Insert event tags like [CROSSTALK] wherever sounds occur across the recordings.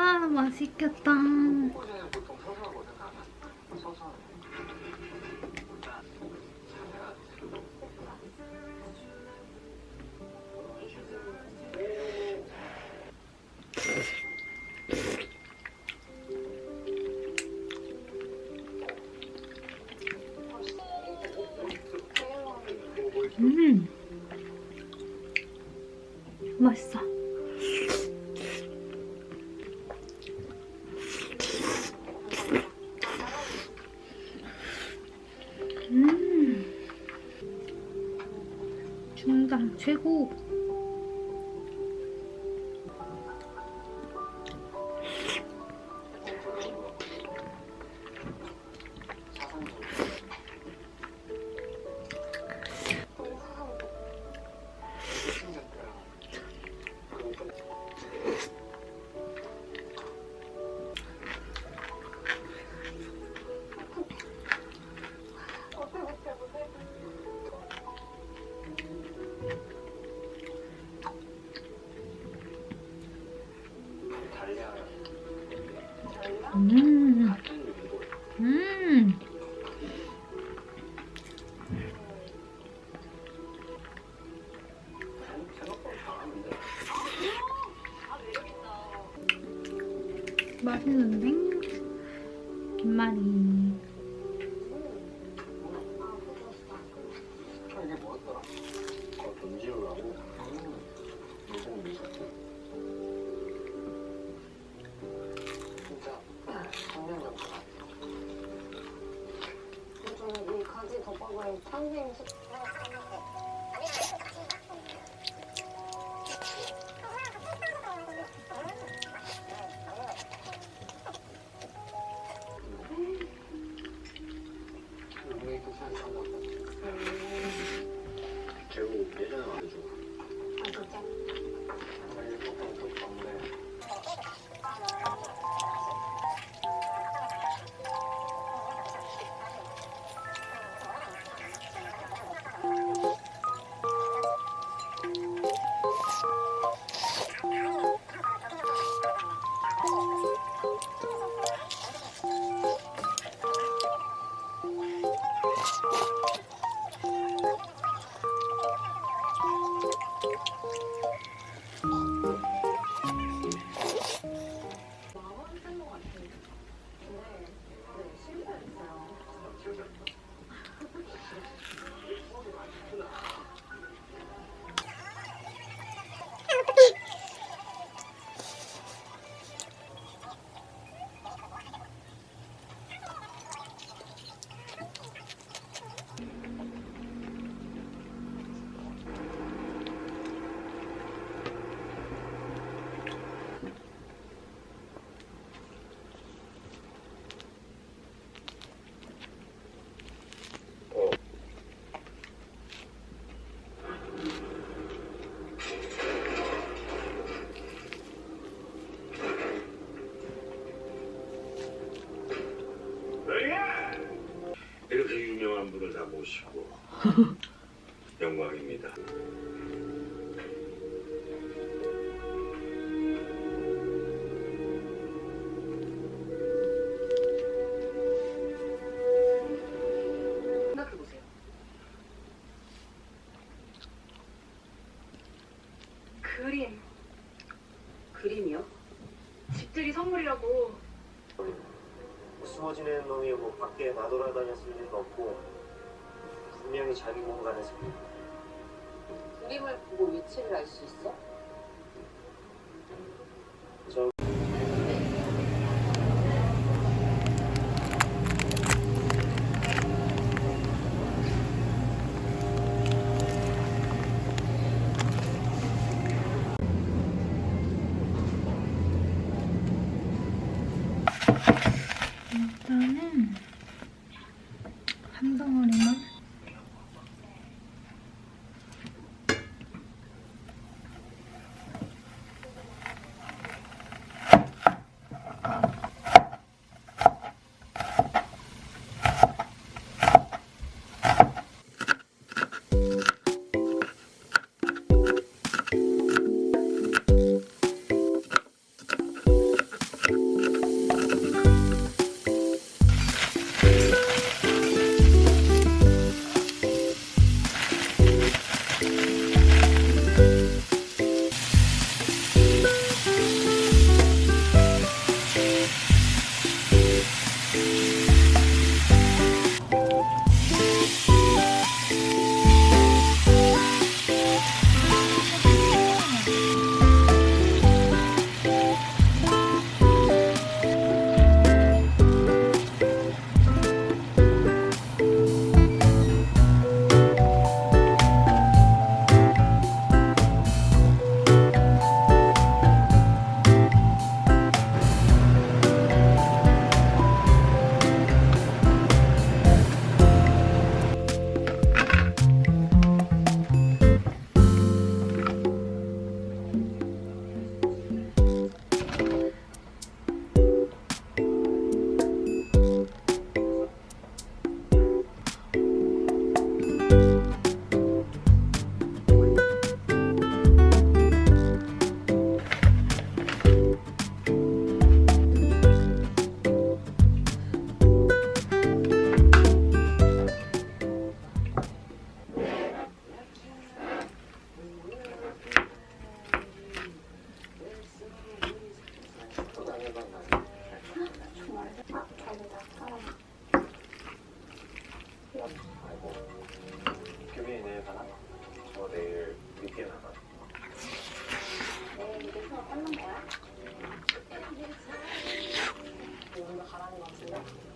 아, 맛있겠다. 최고 게 뭐였더라? 어, 돈 지우라고? 무슨 미쳤지? 진짜 청년이었구나. 요즘 이 가지 덮밥을 탄생 식 모시고 [LAUGHS] 영광입니다. 생각해보세요 그림 그림이요? 집들이 선물이라고 숨어 지내는 놈이 뭐 밖에 나돌아다녔을 일은 없고 분명히 자기 공간에서 그림을 보고 위치를 알 수 있어? 저 네, 규빈이 내일 가나? 저 내일 미팅 나가. 내일 미팅 수업 받는 거야? 오늘 가라는 거 같은데?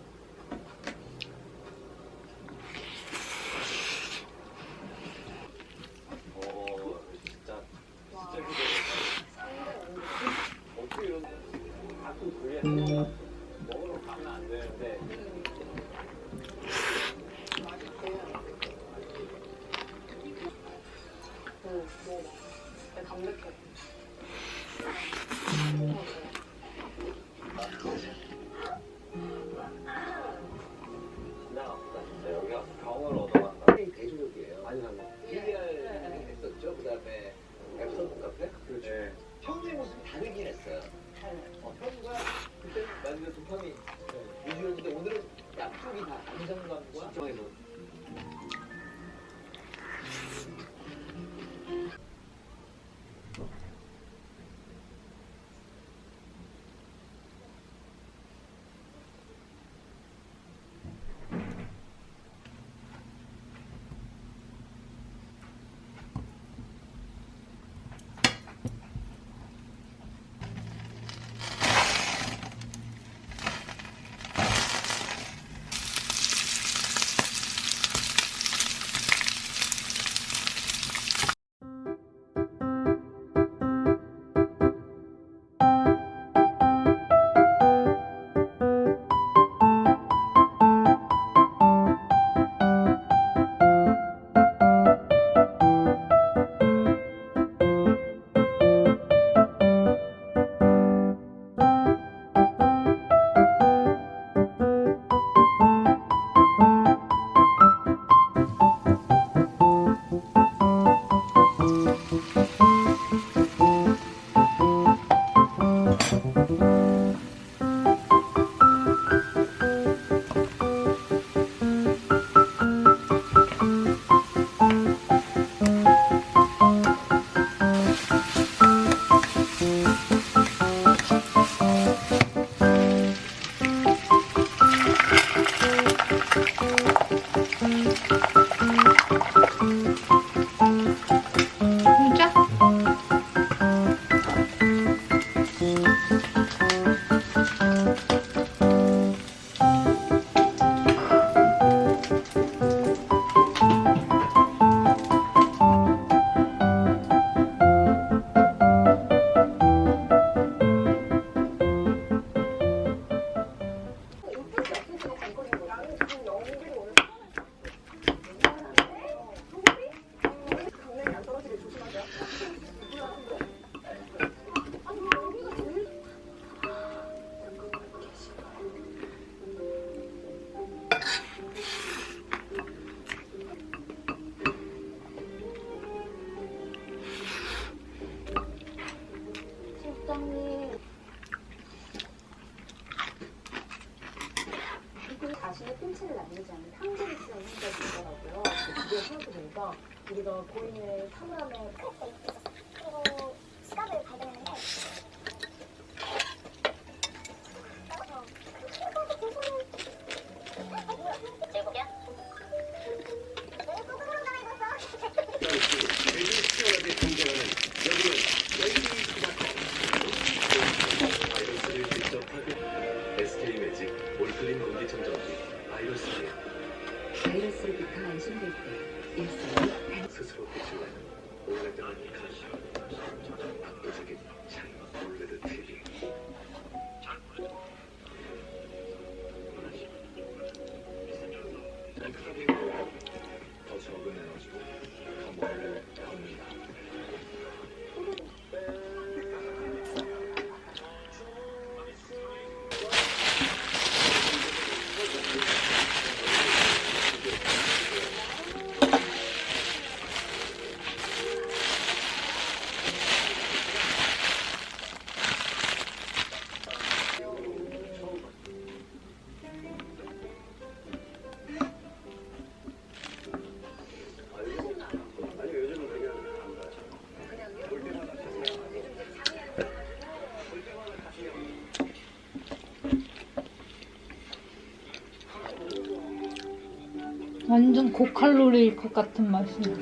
완전 고칼로리일 것 같은 맛이야.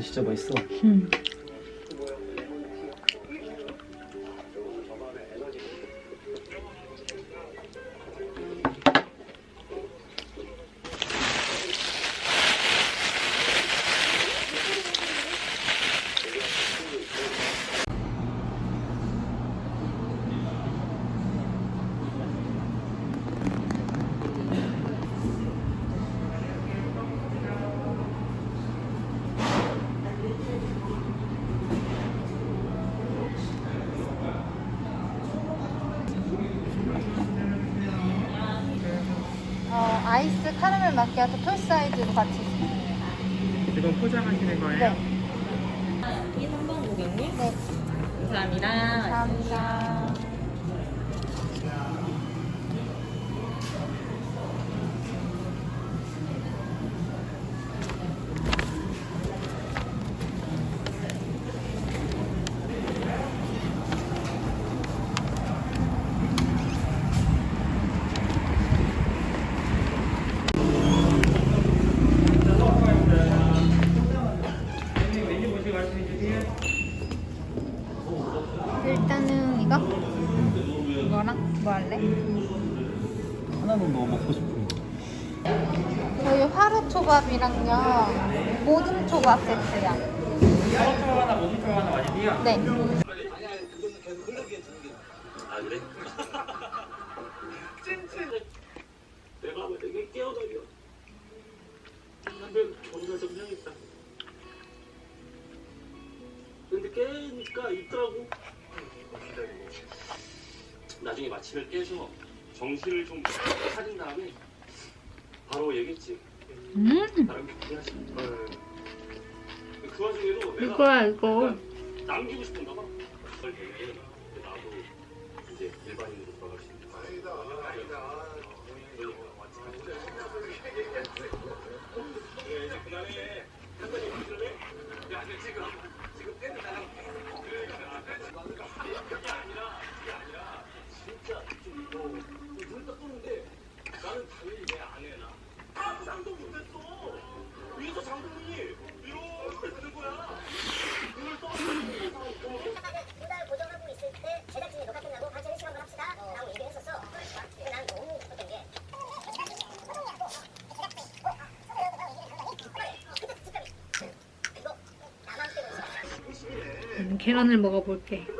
진짜 맛있어. 응. 카라멜 마키아토 풀 사이즈로 같이. 이건 포장하시는 거예요? 네. 이 3번 고객님. 네. 감사합니다. 감사합니다. 초밥 세트야. 화로 하나, 초 하나 완이요 네. 아니 아니 그거는 계속 흘러게 두는 게아 그래? 내가 왜 되게 깨어다녀 담배 정말 좀 해야겠다 근데 깨니까 있더라고 나중에 마침을 깨서 정신을 좀 차린 다음에 바로 얘기했지 음 나랑 얘기하지 그 와중에도 내가 이거야 이거. 남기고 싶은가 봐. 나도 이제 일반인으로 돌아갈 수 있는. 아니다. 그다음에? 야, 지금 지금 나랑 그게 아니라 그게 아니라 진짜 좀 이거 눈딱 뜨는데 나는 당연히 내 아내나 아무 상도 못했어. 위에서 장군이 이렇게 되는 거야. 눈을 떠. 두달 고정하고 있을 때 제작진이 녹화 끝나고 반찬 시간만 합시다 라고 얘기를 했었어 근데 난 너무 기뻤던 게 이거 나만 때문에 음, 계란을 먹어볼게.